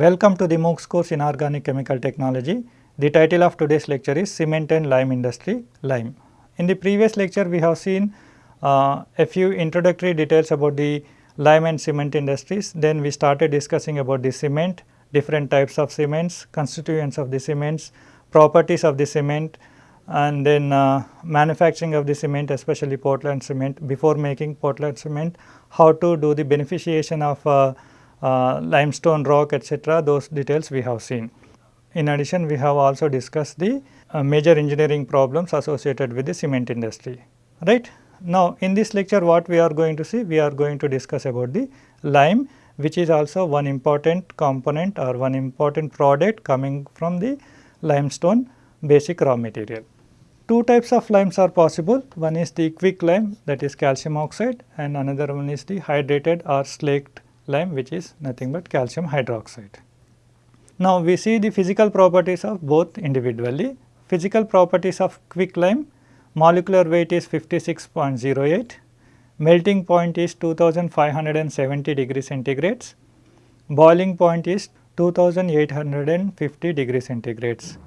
Welcome to the MOOCs course in Organic Chemical Technology. The title of today's lecture is Cement and Lime Industry Lime. In the previous lecture we have seen uh, a few introductory details about the lime and cement industries. Then we started discussing about the cement, different types of cements, constituents of the cements, properties of the cement and then uh, manufacturing of the cement especially Portland cement before making Portland cement, how to do the beneficiation of uh, limestone rock etc. those details we have seen. In addition we have also discussed the uh, major engineering problems associated with the cement industry right. Now in this lecture what we are going to see we are going to discuss about the lime which is also one important component or one important product coming from the limestone basic raw material. Two types of limes are possible one is the quick lime that is calcium oxide and another one is the hydrated or slaked lime which is nothing but calcium hydroxide. Now we see the physical properties of both individually. Physical properties of quick lime molecular weight is 56.08, melting point is 2570 degree centigrades, boiling point is 2850 degree centigrades.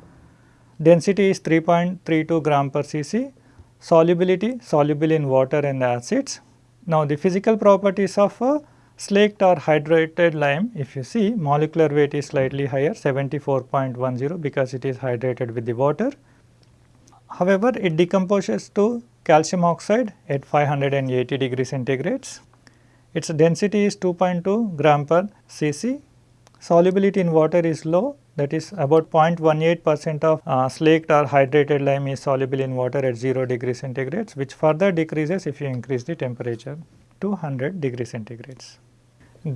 Density is 3.32 gram per cc, solubility soluble in water and acids. Now the physical properties of a Slaked or hydrated lime if you see molecular weight is slightly higher 74.10 because it is hydrated with the water. However, it decomposes to calcium oxide at 580 degree centigrades. Its density is 2.2 gram per cc. Solubility in water is low that is about 0.18 percent of uh, slaked or hydrated lime is soluble in water at 0 degree centigrades which further decreases if you increase the temperature to 100 degree centigrades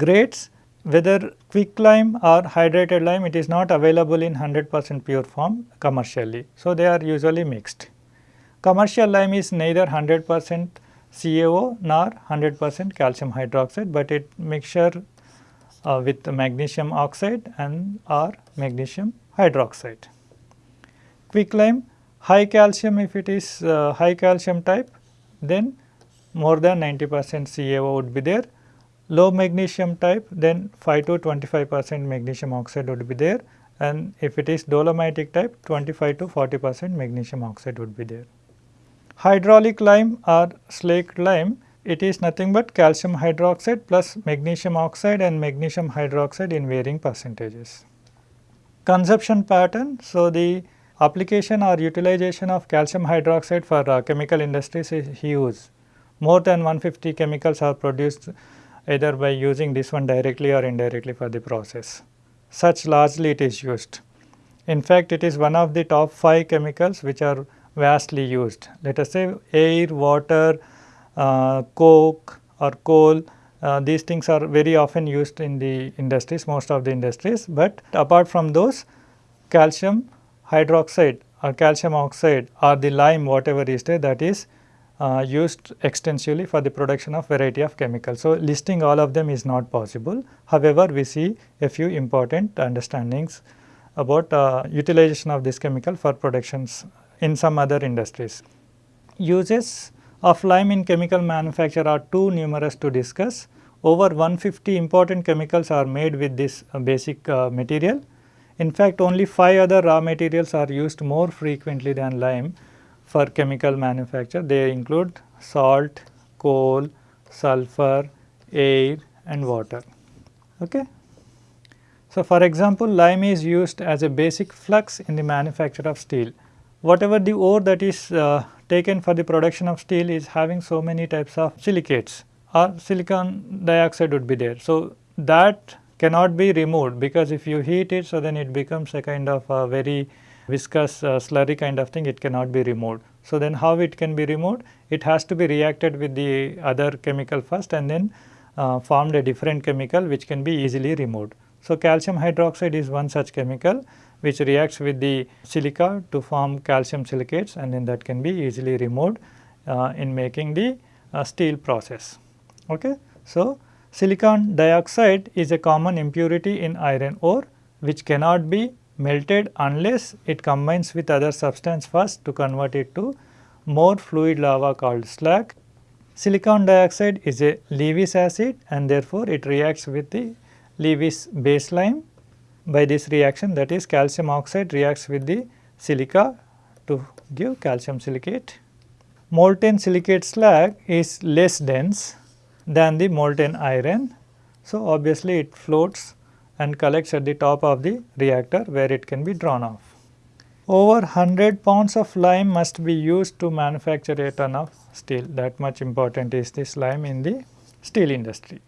grades whether quick lime or hydrated lime it is not available in 100 percent pure form commercially. So, they are usually mixed. Commercial lime is neither 100 percent CaO nor 100 percent calcium hydroxide, but it mixture uh, with magnesium oxide and or magnesium hydroxide. Quick lime high calcium if it is uh, high calcium type then more than 90 percent CaO would be there low magnesium type then 5 to 25 percent magnesium oxide would be there and if it is dolomitic type 25 to 40 percent magnesium oxide would be there. Hydraulic lime or slaked lime it is nothing but calcium hydroxide plus magnesium oxide and magnesium hydroxide in varying percentages. Consumption pattern so the application or utilization of calcium hydroxide for uh, chemical industries is huge. More than 150 chemicals are produced either by using this one directly or indirectly for the process. Such largely it is used. In fact, it is one of the top 5 chemicals which are vastly used. Let us say air, water, uh, coke or coal, uh, these things are very often used in the industries, most of the industries. But apart from those, calcium hydroxide or calcium oxide or the lime whatever is there that is uh, used extensively for the production of variety of chemicals. So, listing all of them is not possible. However, we see a few important understandings about uh, utilization of this chemical for productions in some other industries. Uses of lime in chemical manufacture are too numerous to discuss. Over 150 important chemicals are made with this uh, basic uh, material. In fact, only 5 other raw materials are used more frequently than lime for chemical manufacture. They include salt, coal, sulfur, air and water. Okay. So, for example, lime is used as a basic flux in the manufacture of steel. Whatever the ore that is uh, taken for the production of steel is having so many types of silicates or silicon dioxide would be there. So, that cannot be removed because if you heat it, so then it becomes a kind of a very viscous uh, slurry kind of thing it cannot be removed. So, then how it can be removed? It has to be reacted with the other chemical first and then uh, formed a different chemical which can be easily removed. So, calcium hydroxide is one such chemical which reacts with the silica to form calcium silicates and then that can be easily removed uh, in making the uh, steel process. Okay. So, silicon dioxide is a common impurity in iron ore which cannot be melted unless it combines with other substance first to convert it to more fluid lava called slag. Silicon dioxide is a Lewis acid and therefore, it reacts with the Lewis base lime by this reaction that is calcium oxide reacts with the silica to give calcium silicate. Molten silicate slag is less dense than the molten iron. So, obviously it floats and collects at the top of the reactor where it can be drawn off. Over 100 pounds of lime must be used to manufacture a ton of steel that much important is this lime in the steel industry.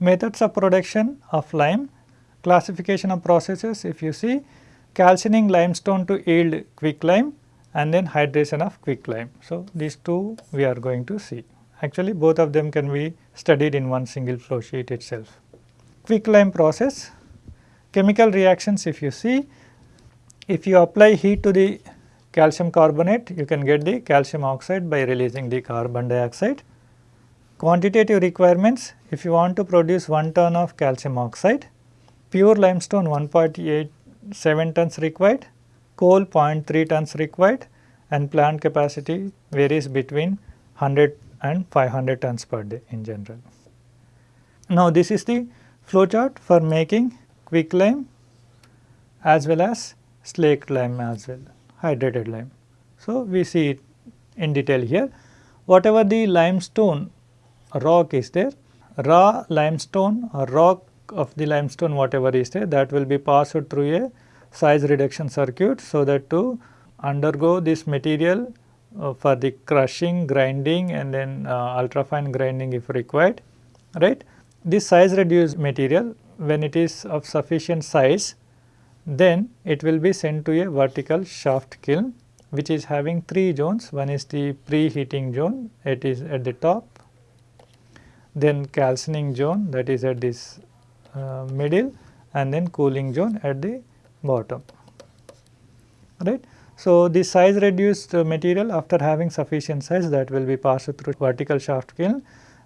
Methods of production of lime, classification of processes if you see calcining limestone to yield quicklime and then hydration of quicklime. So, these two we are going to see. Actually both of them can be studied in one single flow sheet itself. Quicklime process, chemical reactions if you see, if you apply heat to the calcium carbonate, you can get the calcium oxide by releasing the carbon dioxide. Quantitative requirements, if you want to produce 1 ton of calcium oxide, pure limestone 1.87 tons required, coal 0.3 tons required and plant capacity varies between 100 and 500 tons per day in general. Now, this is the flow chart for making quicklime as well as slaked lime as well, hydrated lime. So, we see it in detail here. Whatever the limestone rock is there, raw limestone or rock of the limestone whatever is there that will be passed through a size reduction circuit so that to undergo this material uh, for the crushing, grinding and then uh, ultra fine grinding if required, right. This size reduced material when it is of sufficient size, then it will be sent to a vertical shaft kiln which is having 3 zones. One is the preheating zone, it is at the top, then calcining zone that is at this uh, middle and then cooling zone at the bottom, right. So, the size reduced material after having sufficient size that will be passed through vertical shaft kiln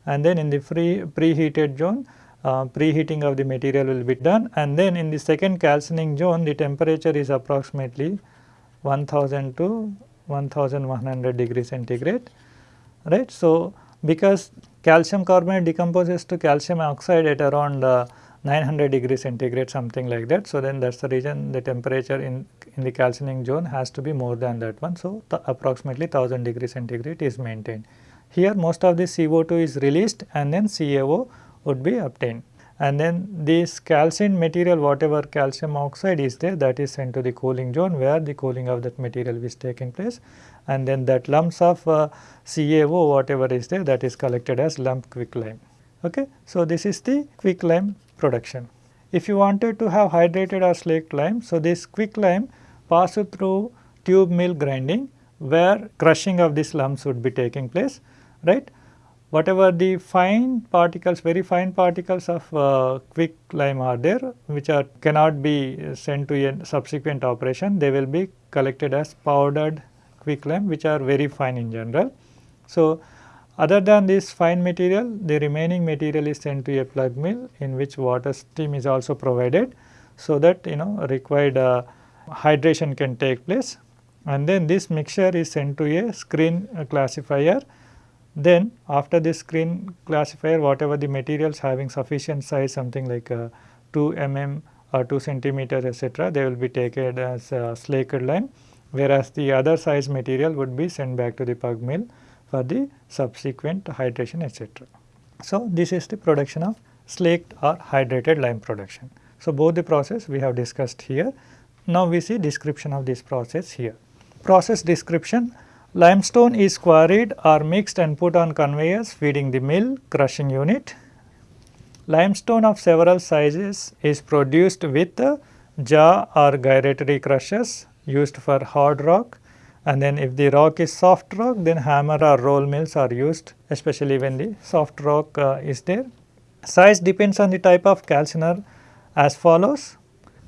and then in the free preheated zone uh, preheating of the material will be done and then in the second calcining zone the temperature is approximately 1000 to 1100 degree centigrade right. So, because calcium carbonate decomposes to calcium oxide at around uh, 900 degree centigrade something like that. So, then that is the reason the temperature in, in the calcining zone has to be more than that one. So, approximately 1000 degree centigrade is maintained. Here most of the CO2 is released and then CaO would be obtained and then this calcined material whatever calcium oxide is there that is sent to the cooling zone where the cooling of that material is taking place and then that lumps of uh, CaO whatever is there that is collected as lump quicklime. Okay. So, this is the quicklime production. If you wanted to have hydrated or slaked lime, so this quicklime passes through tube mill grinding where crushing of these lumps would be taking place, right. Whatever the fine particles, very fine particles of uh, quick lime are there, which are cannot be sent to a subsequent operation, they will be collected as powdered quick lime, which are very fine in general. So, other than this fine material, the remaining material is sent to a pug mill in which water steam is also provided, so that you know required uh, hydration can take place and then this mixture is sent to a screen classifier. Then after this screen classifier whatever the materials having sufficient size something like uh, 2 mm or 2 centimeter etc., they will be taken as uh, slaked lime whereas the other size material would be sent back to the pug mill for the subsequent hydration etc. So, this is the production of slaked or hydrated lime production. So, both the process we have discussed here. Now, we see description of this process here. Process description limestone is quarried or mixed and put on conveyors feeding the mill crushing unit. Limestone of several sizes is produced with jaw or gyratory crushers used for hard rock and then if the rock is soft rock then hammer or roll mills are used especially when the soft rock uh, is there. Size depends on the type of calciner as follows.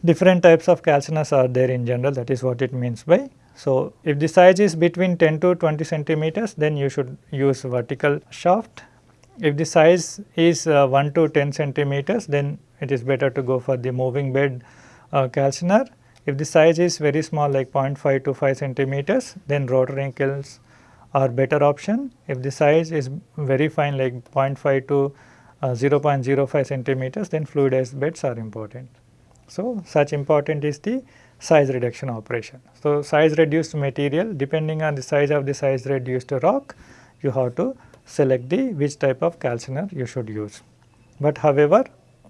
Different types of calciners are there in general that is what it means by. So, if the size is between 10 to 20 centimeters then you should use vertical shaft. If the size is uh, 1 to 10 centimeters then it is better to go for the moving bed uh, calciner if the size is very small like 0.5 to 5 centimeters then rotary kilns are better option. If the size is very fine like 0.5 to uh, 0.05 centimeters then fluidized beds are important. So, such important is the size reduction operation. So, size reduced material depending on the size of the size reduced rock you have to select the which type of calciner you should use. But however,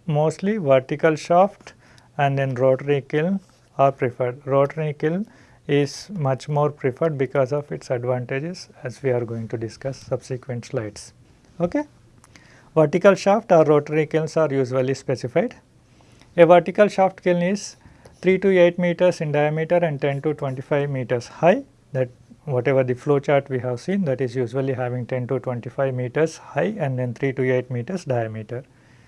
mostly vertical shaft and then rotary kiln are preferred. Rotary kiln is much more preferred because of its advantages as we are going to discuss subsequent slides. Okay? Vertical shaft or rotary kilns are usually specified. A vertical shaft kiln is 3 to 8 meters in diameter and 10 to 25 meters high that whatever the flow chart we have seen that is usually having 10 to 25 meters high and then 3 to 8 meters diameter.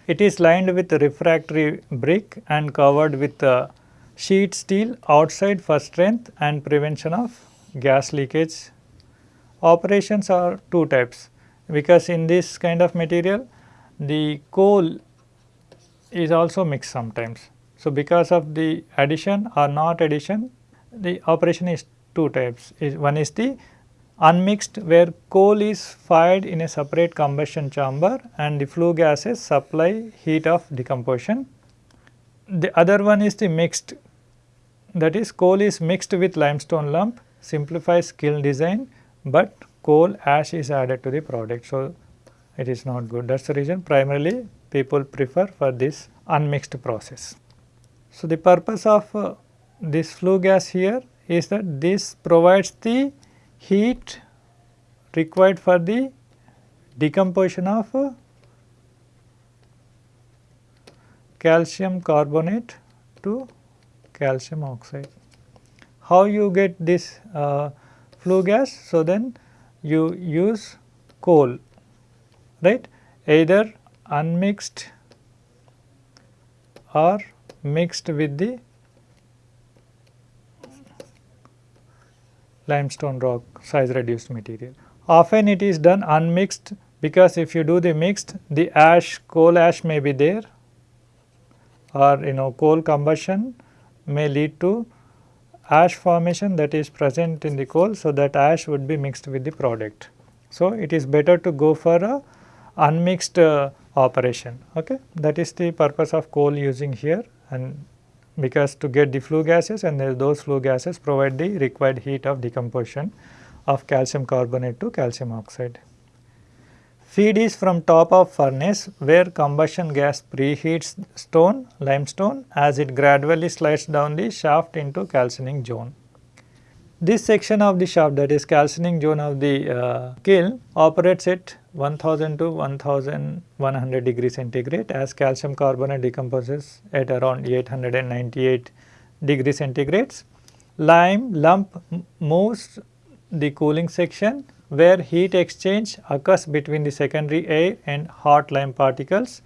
It is lined with refractory brick and covered with uh, sheet steel outside for strength and prevention of gas leakage. Operations are two types because in this kind of material the coal is also mixed sometimes. So, because of the addition or not addition the operation is two types is one is the unmixed where coal is fired in a separate combustion chamber and the flue gases supply heat of decomposition. The other one is the mixed that is coal is mixed with limestone lump simplifies kiln design, but coal ash is added to the product. So, it is not good that is the reason primarily people prefer for this unmixed process. So, the purpose of uh, this flue gas here is that this provides the heat required for the decomposition of uh, calcium carbonate to calcium oxide. How you get this uh, flue gas? So, then you use coal right either unmixed or mixed with the limestone rock size reduced material. Often it is done unmixed because if you do the mixed the ash coal ash may be there or you know coal combustion may lead to ash formation that is present in the coal. So, that ash would be mixed with the product. So, it is better to go for a unmixed uh, operation okay. That is the purpose of coal using here and because to get the flue gases and those flue gases provide the required heat of decomposition of calcium carbonate to calcium oxide. Feed is from top of furnace where combustion gas preheats stone limestone as it gradually slides down the shaft into calcining zone. This section of the shaft that is calcining zone of the uh, kiln operates at 1000 to 1100 degree centigrade as calcium carbonate decomposes at around 898 degree centigrades. Lime lump moves the cooling section where heat exchange occurs between the secondary air and hot lime particles.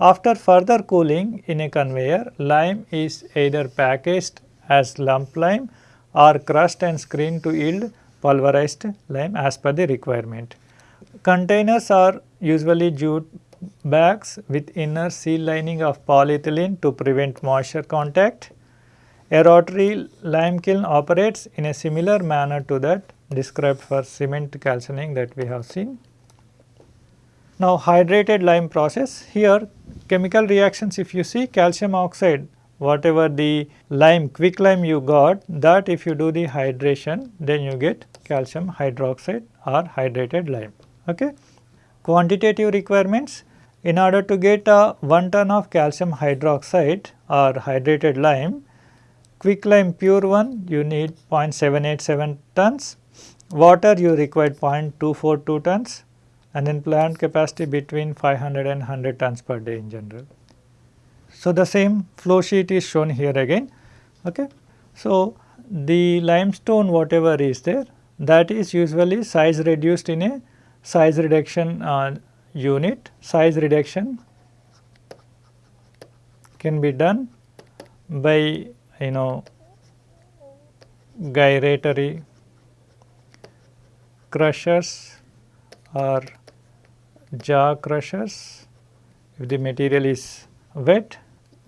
After further cooling in a conveyor, lime is either packaged as lump lime or crushed and screened to yield pulverized lime as per the requirement. Containers are usually jute bags with inner seal lining of polyethylene to prevent moisture contact. A rotary lime kiln operates in a similar manner to that described for cement calcining that we have seen. Now, hydrated lime process here chemical reactions if you see calcium oxide whatever the lime quick lime you got that if you do the hydration then you get calcium hydroxide or hydrated lime. Okay. Quantitative requirements in order to get a 1 ton of calcium hydroxide or hydrated lime quick lime pure one you need 0.787 tons water you require 0.242 tons and then plant capacity between 500 and 100 tons per day in general. So, the same flow sheet is shown here again. Okay. So, the limestone whatever is there that is usually size reduced in a size reduction uh, unit. Size reduction can be done by you know gyratory crushers or jaw crushers if the material is wet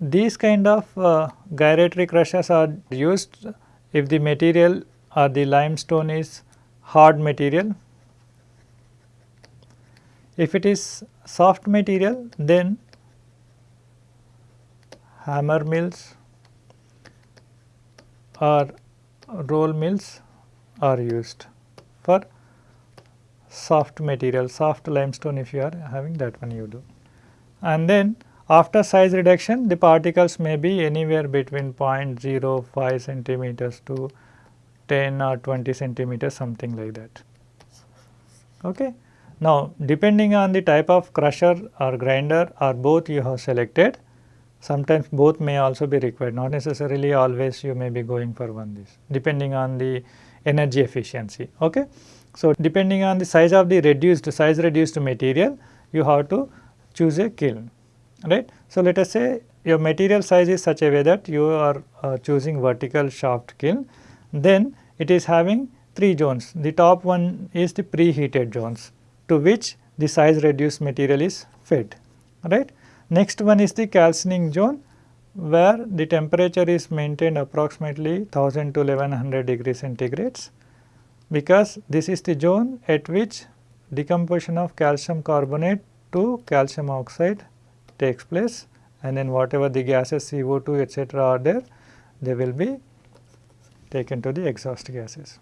these kind of uh, gyratory crushers are used if the material or the limestone is hard material. If it is soft material then hammer mills or roll mills are used for soft material, soft limestone if you are having that one you do. And then after size reduction the particles may be anywhere between 0.05 centimeters to 10 or 20 centimeters something like that. Okay. Now depending on the type of crusher or grinder or both you have selected sometimes both may also be required not necessarily always you may be going for one this depending on the energy efficiency. Okay. So, depending on the size of the reduced size reduced material you have to choose a kiln right. So, let us say your material size is such a way that you are uh, choosing vertical shaft kiln then it is having 3 zones the top one is the preheated zones to which the size reduced material is fed right. Next one is the calcining zone where the temperature is maintained approximately 1000 to 1100 degrees centigrades because this is the zone at which decomposition of calcium carbonate to calcium oxide takes place and then whatever the gases CO2 etc., are there they will be taken to the exhaust gases.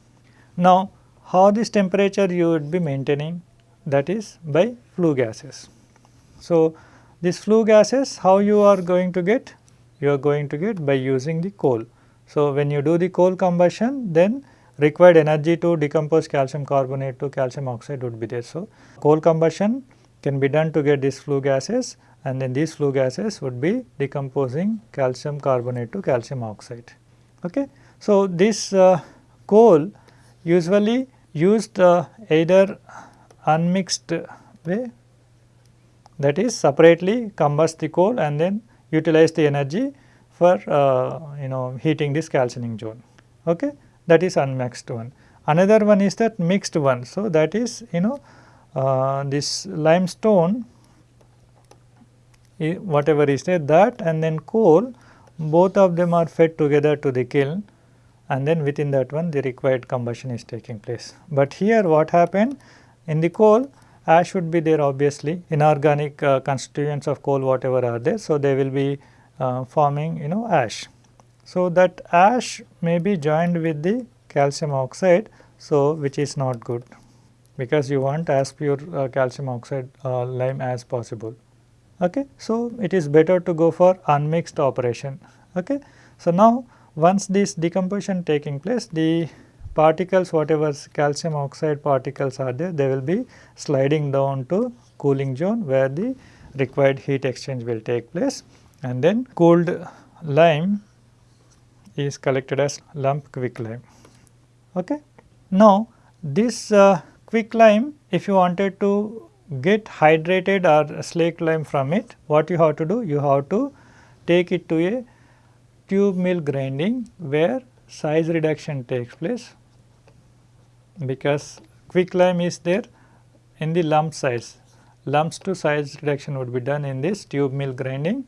Now, how this temperature you would be maintaining that is by flue gases. So, this flue gases how you are going to get? You are going to get by using the coal. So, when you do the coal combustion then required energy to decompose calcium carbonate to calcium oxide would be there. So, coal combustion can be done to get these flue gases and then these flue gases would be decomposing calcium carbonate to calcium oxide. Okay. So, this uh, coal usually used uh, either unmixed way that is separately combust the coal and then utilize the energy for uh, you know heating this calcining zone. Okay that is unmixed one. Another one is that mixed one. So, that is you know uh, this limestone whatever is there that and then coal both of them are fed together to the kiln and then within that one the required combustion is taking place. But here what happened in the coal ash would be there obviously inorganic uh, constituents of coal whatever are there. So, they will be uh, forming you know ash. So, that ash may be joined with the calcium oxide, so which is not good because you want as pure uh, calcium oxide uh, lime as possible. Okay. So, it is better to go for unmixed operation. Okay. So, now once this decomposition taking place the particles whatever calcium oxide particles are there they will be sliding down to cooling zone where the required heat exchange will take place and then cooled lime is collected as lump quicklime. Okay. Now, this uh, quicklime if you wanted to get hydrated or slaked lime from it, what you have to do? You have to take it to a tube mill grinding where size reduction takes place because quicklime is there in the lump size. Lumps to size reduction would be done in this tube mill grinding,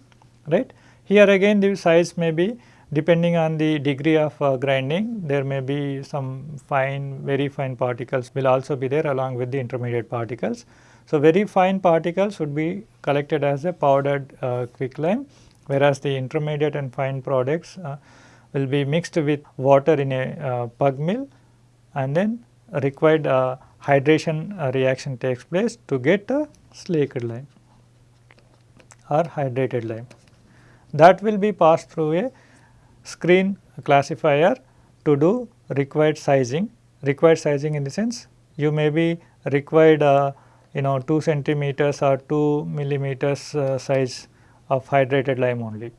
right. Here again the size may be Depending on the degree of uh, grinding, there may be some fine, very fine particles will also be there along with the intermediate particles. So, very fine particles would be collected as a powdered uh, quicklime, whereas the intermediate and fine products uh, will be mixed with water in a uh, pug mill and then required uh, hydration uh, reaction takes place to get a slaked lime or hydrated lime. That will be passed through a screen classifier to do required sizing. Required sizing in the sense you may be required uh, you know 2 centimeters or 2 millimeters uh, size of hydrated lime only.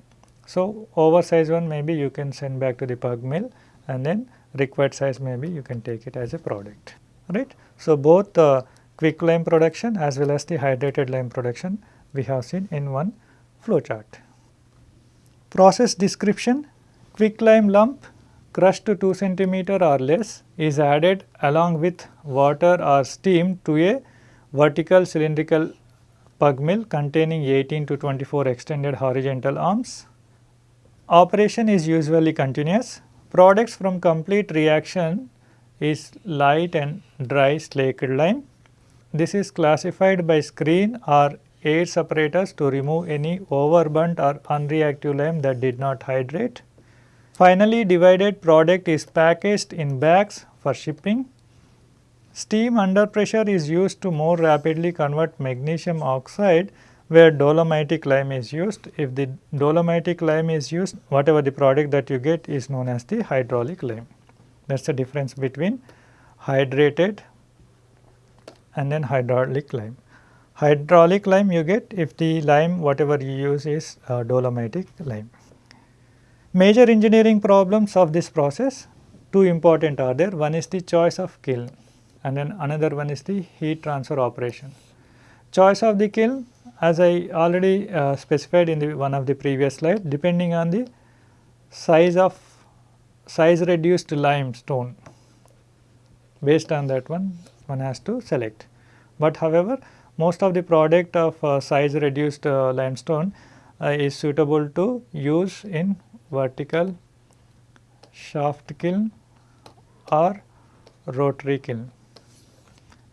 So, oversized one maybe you can send back to the pug mill and then required size maybe you can take it as a product right. So, both the quick lime production as well as the hydrated lime production we have seen in one flow chart. Process description Quicklime lump crushed to 2 centimeter or less is added along with water or steam to a vertical cylindrical pug mill containing 18 to 24 extended horizontal arms. Operation is usually continuous. Products from complete reaction is light and dry slaked lime. This is classified by screen or air separators to remove any overburnt or unreactive lime that did not hydrate. Finally, divided product is packaged in bags for shipping. Steam under pressure is used to more rapidly convert magnesium oxide where dolomitic lime is used. If the dolomitic lime is used, whatever the product that you get is known as the hydraulic lime. That is the difference between hydrated and then hydraulic lime. Hydraulic lime you get if the lime whatever you use is uh, dolomitic lime. Major engineering problems of this process, two important are there. One is the choice of kiln and then another one is the heat transfer operation. Choice of the kiln as I already uh, specified in the one of the previous slide depending on the size of size reduced limestone based on that one one has to select. But however, most of the product of uh, size reduced uh, limestone uh, is suitable to use in vertical shaft kiln or rotary kiln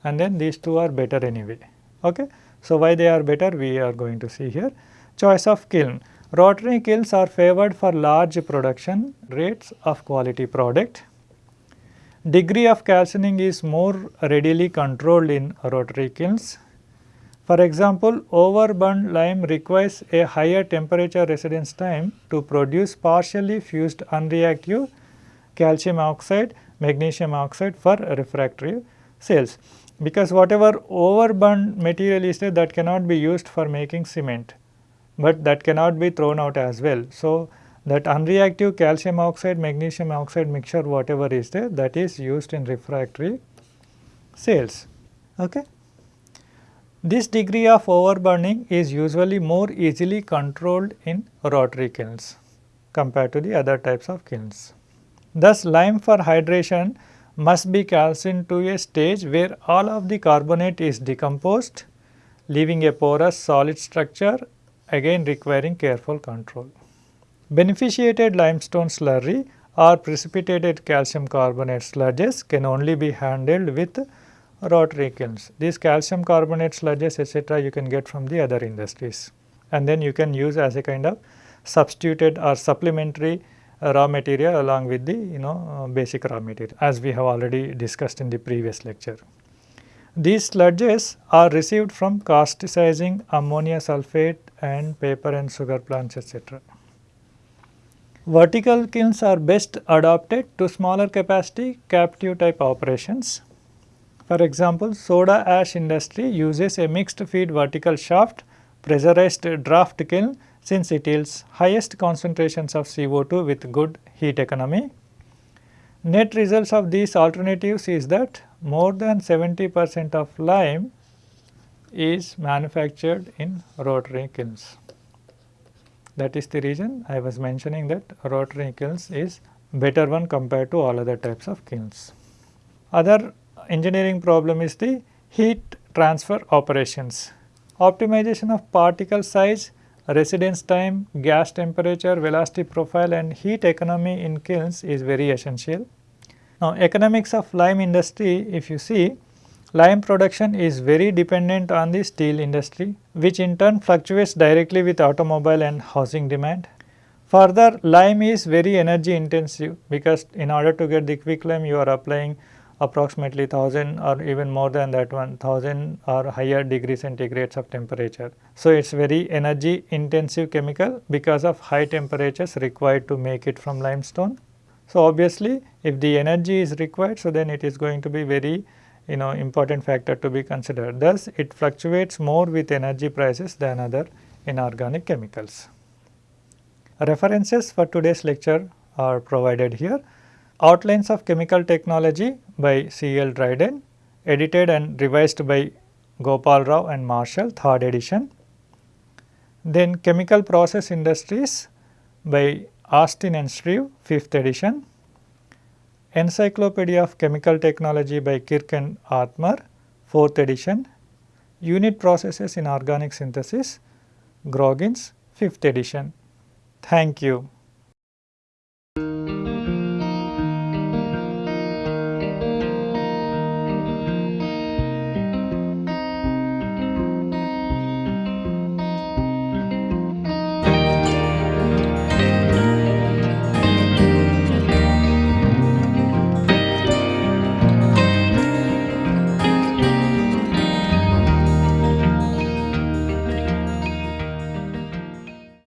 and then these two are better anyway. Okay. So, why they are better we are going to see here. Choice of kiln. Rotary kilns are favored for large production rates of quality product. Degree of calcining is more readily controlled in rotary kilns. For example, overburnt lime requires a higher temperature residence time to produce partially fused unreactive calcium oxide, magnesium oxide for refractory cells because whatever overburnt material is there that cannot be used for making cement, but that cannot be thrown out as well. So, that unreactive calcium oxide magnesium oxide mixture whatever is there that is used in refractory cells. Okay. This degree of overburning is usually more easily controlled in rotary kilns compared to the other types of kilns. Thus, lime for hydration must be calcined to a stage where all of the carbonate is decomposed leaving a porous solid structure again requiring careful control. Beneficiated limestone slurry or precipitated calcium carbonate sludges can only be handled with rotary kilns. These calcium carbonate sludges etc. you can get from the other industries and then you can use as a kind of substituted or supplementary raw material along with the you know uh, basic raw material as we have already discussed in the previous lecture. These sludges are received from causticizing ammonia sulphate and paper and sugar plants etc. Vertical kilns are best adapted to smaller capacity captive type operations. For example, soda ash industry uses a mixed feed vertical shaft pressurized draft kiln since it yields highest concentrations of CO2 with good heat economy. Net results of these alternatives is that more than 70 percent of lime is manufactured in rotary kilns. That is the reason I was mentioning that rotary kilns is better one compared to all other types of kilns. Other engineering problem is the heat transfer operations. Optimization of particle size residence time, gas temperature, velocity profile and heat economy in kilns is very essential. Now, economics of lime industry if you see lime production is very dependent on the steel industry which in turn fluctuates directly with automobile and housing demand. Further lime is very energy intensive because in order to get the quick lime you are applying approximately 1000 or even more than that 1000 or higher degree centigrades of temperature. So, it is very energy intensive chemical because of high temperatures required to make it from limestone. So, obviously, if the energy is required, so then it is going to be very you know important factor to be considered. Thus, it fluctuates more with energy prices than other inorganic chemicals. References for today's lecture are provided here. Outlines of Chemical Technology by C. L. Dryden, edited and revised by Gopal Rao and Marshall, 3rd edition. Then Chemical Process Industries by Austin and Shreve, 5th edition. Encyclopedia of Chemical Technology by Kirk and Othmer, 4th edition. Unit Processes in Organic Synthesis, Groggins, 5th edition. Thank you.